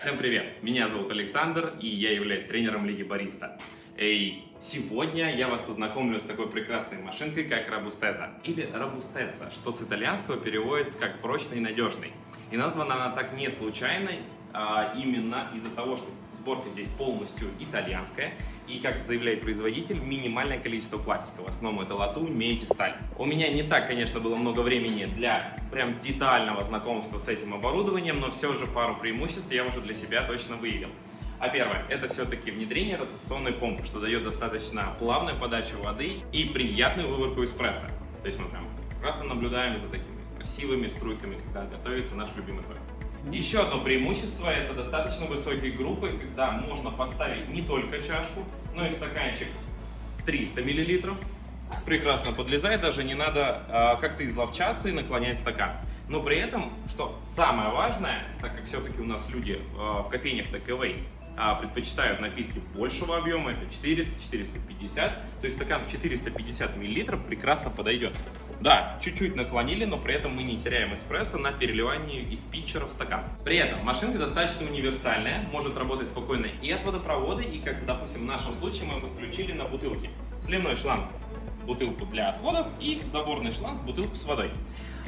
Всем привет! Меня зовут Александр, и я являюсь тренером Лиги Бариста. И сегодня я вас познакомлю с такой прекрасной машинкой, как Робустеза, или Робустеца, что с итальянского переводится как прочный и надежный. И названа она так не случайно, а именно из-за того, что сборка здесь полностью итальянская, и, как заявляет производитель, минимальное количество пластика. В основном это латунь, медь и сталь. У меня не так, конечно, было много времени для прям детального знакомства с этим оборудованием, но все же пару преимуществ я уже для себя точно выявил. А первое, это все-таки внедрение ротационной помпы, что дает достаточно плавную подачу воды и приятную выборку эспрессо. То есть мы прям прекрасно наблюдаем за такими красивыми струйками, когда готовится наш любимый кофе. Еще одно преимущество – это достаточно высокие группы, когда можно поставить не только чашку, но и стаканчик 300 мл. Прекрасно подлезает, даже не надо э, как-то изловчаться и наклонять стакан. Но при этом, что самое важное, так как все-таки у нас люди э, в кофейнях а, предпочитают напитки большего объема, это 400-450, то есть стакан в 450 мл прекрасно подойдет. Да, чуть-чуть наклонили, но при этом мы не теряем эспрессо на переливании из питчера в стакан. При этом машинка достаточно универсальная, может работать спокойно и от водопровода, и как, допустим, в нашем случае мы подключили на бутылке. Сливной шланг бутылку для отходов и заборный шланг бутылку с водой.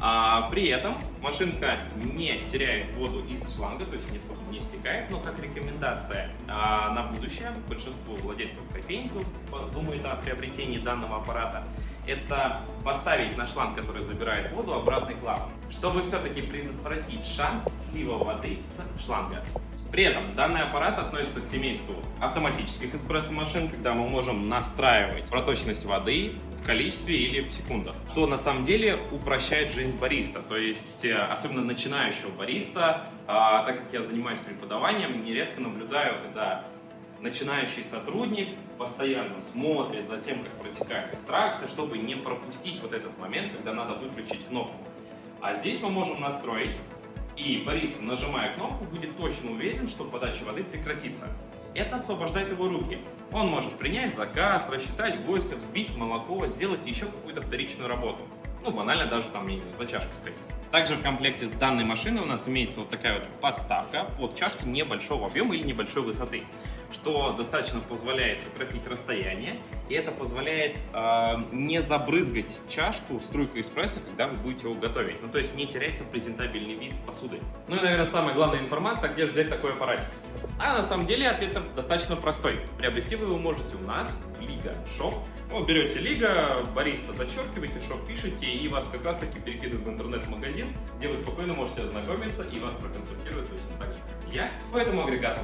А, при этом машинка не теряет воду из шланга, то есть не не стекает, но как рекомендация а, на будущее большинству владельцев кофейников думают о приобретении данного аппарата, это поставить на шланг, который забирает воду, обратный клапан, чтобы все-таки предотвратить шанс слива воды с шланга. При этом данный аппарат относится к семейству автоматических эспрессо-машин, когда мы можем настраивать проточность воды в количестве или в секундах, что на самом деле упрощает жизнь бариста, то есть э, особенно начинающего бариста, а, так как я занимаюсь преподаванием, нередко наблюдаю, когда начинающий сотрудник постоянно смотрит за тем, как протекает экстракция, чтобы не пропустить вот этот момент, когда надо выключить кнопку. А здесь мы можем настроить и бариста, нажимая кнопку, будет точно уверен, что подача воды прекратится. Это освобождает его руки. Он может принять заказ, рассчитать гостя, взбить молоко, сделать еще какую-то вторичную работу. Ну, банально даже там, не знаю, за чашкой сходить. Также в комплекте с данной машиной у нас имеется вот такая вот подставка под чашки небольшого объема или небольшой высоты, что достаточно позволяет сократить расстояние, и это позволяет э, не забрызгать чашку струйкой эспрессо, когда вы будете его готовить. Ну, то есть не теряется презентабельный вид посуды. Ну и, наверное, самая главная информация, где же взять такой аппаратик. А на самом деле ответ достаточно простой. Приобрести вы его можете у нас в Лига Shop. Ну, берете Лига, бариста зачеркиваете, shop пишете, и вас как раз таки перекидывают в интернет-магазин, где вы спокойно можете ознакомиться и вас проконсультировать точно так же, как и я, по этому агрегату.